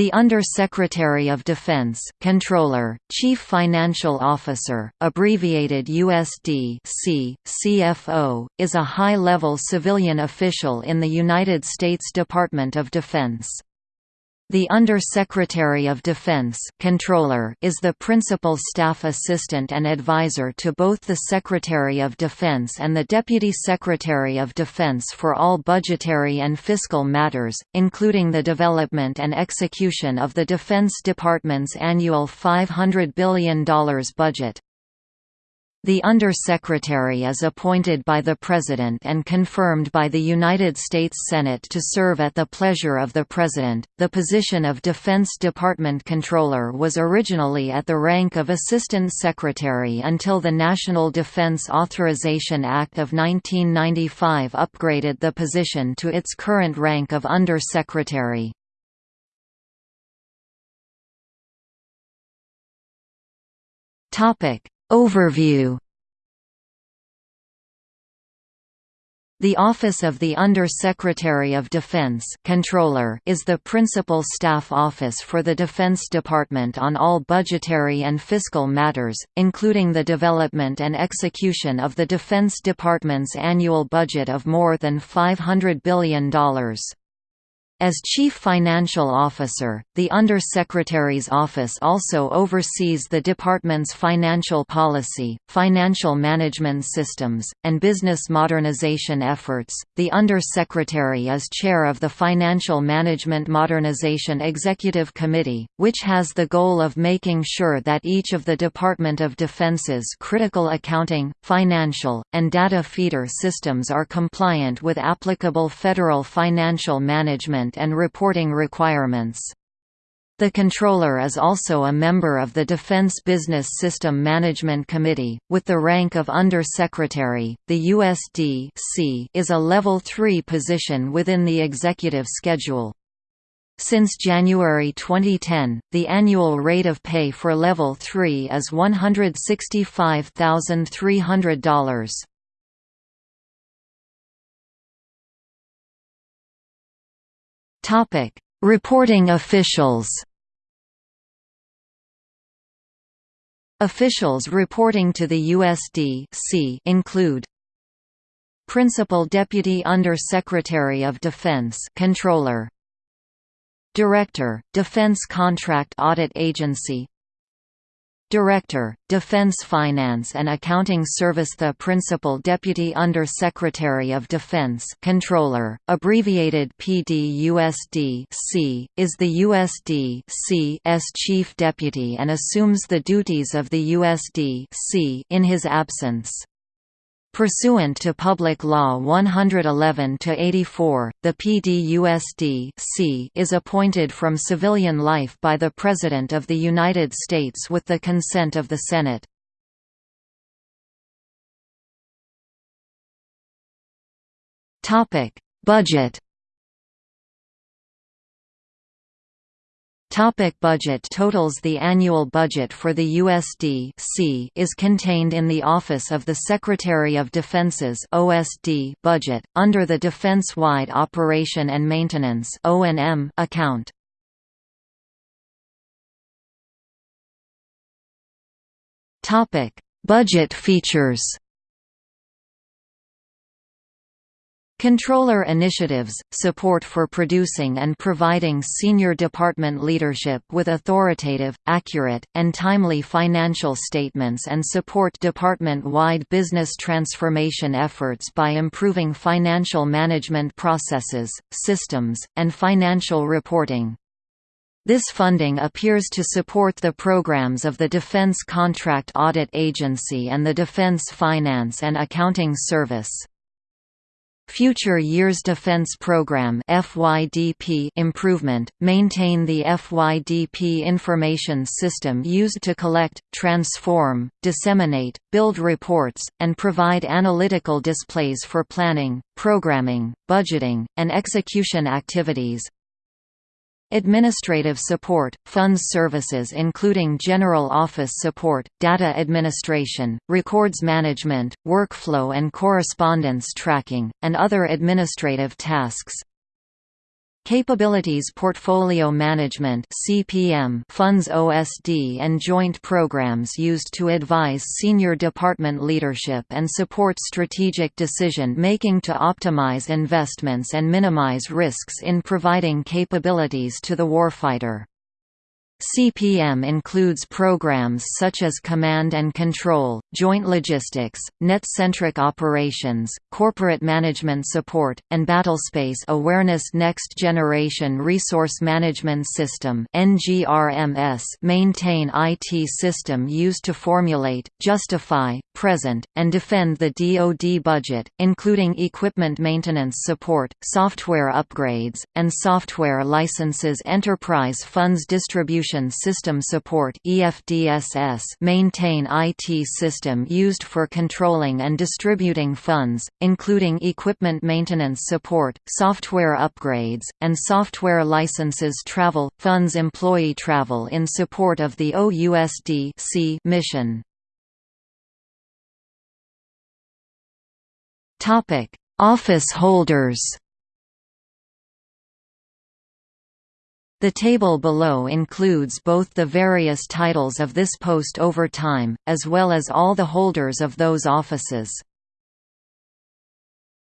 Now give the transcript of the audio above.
The Under-Secretary of Defense, Comptroller, Chief Financial Officer, abbreviated USD C, CFO, is a high-level civilian official in the United States Department of Defense. The Under-Secretary of Defense Comptroller is the principal staff assistant and advisor to both the Secretary of Defense and the Deputy Secretary of Defense for all budgetary and fiscal matters, including the development and execution of the Defense Department's annual $500 billion budget. The Under-Secretary is appointed by the President and confirmed by the United States Senate to serve at the pleasure of the President. The position of Defense Department Comptroller was originally at the rank of Assistant Secretary until the National Defense Authorization Act of 1995 upgraded the position to its current rank of Under-Secretary. Topic Overview The Office of the Under-Secretary of Defense Comptroller is the principal staff office for the Defense Department on all budgetary and fiscal matters, including the development and execution of the Defense Department's annual budget of more than $500 billion. As Chief Financial Officer, the Under-Secretary's office also oversees the department's financial policy, financial management systems, and business modernization efforts. The Undersecretary is chair of the Financial Management Modernization Executive Committee, which has the goal of making sure that each of the Department of Defense's critical accounting, financial, and data feeder systems are compliant with applicable federal financial management and reporting requirements. The Comptroller is also a member of the Defense Business System Management Committee, with the rank of Under-Secretary. The USD is a Level 3 position within the executive schedule. Since January 2010, the annual rate of pay for Level 3 is $165,300. Topic: Reporting officials. Officials reporting to the USD include Principal Deputy Under-Secretary of Defense Comptroller Director, Defense Contract Audit Agency Director, Defense Finance and Accounting Service The Principal Deputy Under-Secretary of Defense Comptroller, abbreviated PDUSD C, is the USD C's Chief Deputy and assumes the duties of the USD C in his absence. Pursuant to Public Law 111-84, the PDUSD is appointed from civilian life by the President of the United States with the consent of the Senate. Budget Topic budget totals The annual budget for the USD is contained in the Office of the Secretary of Defense's OSD budget, under the Defense-Wide Operation and Maintenance account. Budget features Comptroller initiatives, support for producing and providing senior department leadership with authoritative, accurate, and timely financial statements and support department-wide business transformation efforts by improving financial management processes, systems, and financial reporting. This funding appears to support the programs of the Defense Contract Audit Agency and the Defense Finance and Accounting Service. Future Years Defense Program FYDP improvement, maintain the FYDP information system used to collect, transform, disseminate, build reports, and provide analytical displays for planning, programming, budgeting, and execution activities, Administrative support, funds services including general office support, data administration, records management, workflow and correspondence tracking, and other administrative tasks. Capabilities Portfolio Management (CPM) funds OSD and joint programs used to advise senior department leadership and support strategic decision-making to optimize investments and minimize risks in providing capabilities to the warfighter. CPM includes programs such as Command and Control, Joint Logistics, Net-Centric Operations, Corporate Management Support, and Battlespace Awareness Next Generation Resource Management System maintain IT system used to formulate, justify, present, and defend the DoD budget, including equipment maintenance support, software upgrades, and software licenses Enterprise Funds Distribution System Support maintain IT system used for controlling and distributing funds, including equipment maintenance support, software upgrades, and software licenses Travel – funds employee travel in support of the OUSD mission. Office holders The table below includes both the various titles of this post over time, as well as all the holders of those offices.